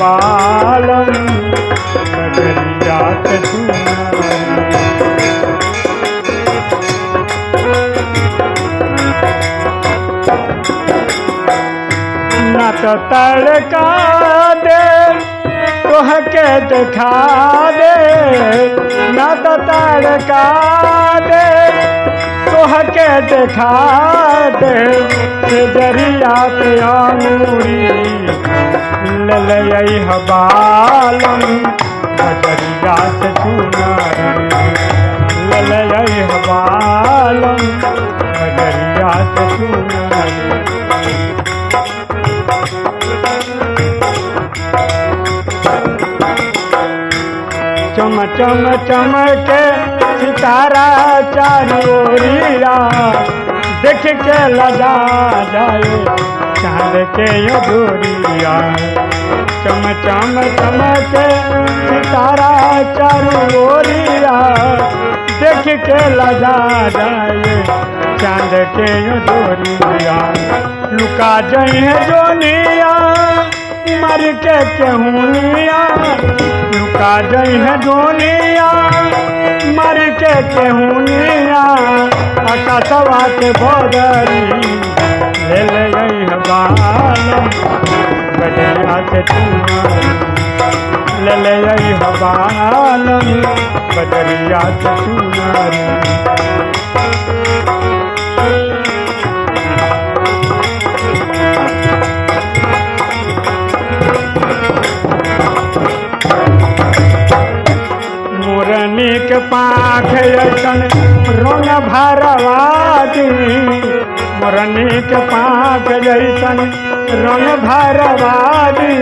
बालम के सुनारी न तो तड़का दे तोह के दिखा दे। न तो तड़का दे तोह के दिखा दे दरिया पे आमूरी ले ले हबालम बजरिया से चुनारी ले ले हबालम से चुनारी। चम चम चमके देख के लजा जाए चाँद के अधूरिया। चम चम चमके सितारा चारोरिया देख के लजा जाए चाँद के अधूरिया। लुका है जोनिया मर के केहूनिया, लुका जई है जोनिया मर के केहूनिया आकाशवा के बदरी ले ले गई है बालम बजरिया से ले ले गई है बालम, बजरिया से चुनारी ऐसन रंग भरवादी। मोरनी के पाख जैसन रंग भरवादी।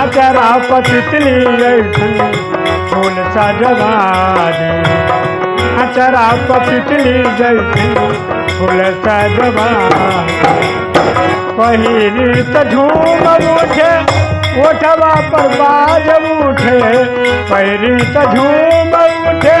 आचरा पतितली ऐसन फूल सजवादी। आचरा पतितली जैसन फूल सजवादी। पहिरी त झूम उठे ओठवा पर बाज उठे। पहिरी त झूम उठे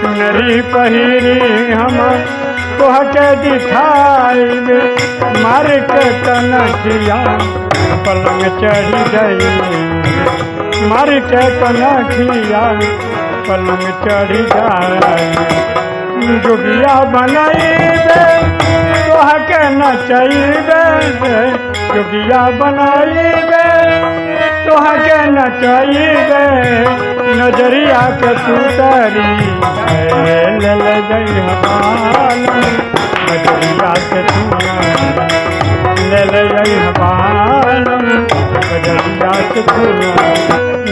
चुनरी पहिरी हम तोह के दिखाई मार के कनखिया पलंग चढ़ी गई। मार के कनखिया पलंग चढ़ी जाए जोगिया बनाइबे तोह के नचैबे जोगिया बनाइबे तोह के गई हमालम नज़रिया के सुतरी नज़रिया के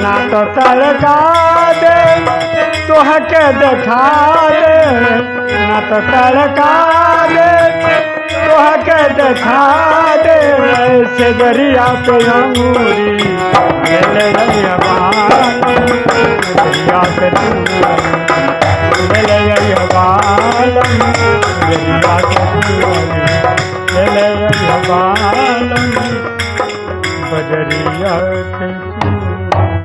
ना तो तड़का दे, तोह के देखा दे। ना तो दे, तोह के देखा से गरिया पे अंगूरी गरिया पे बालम गरिया पे बालम बजरिया के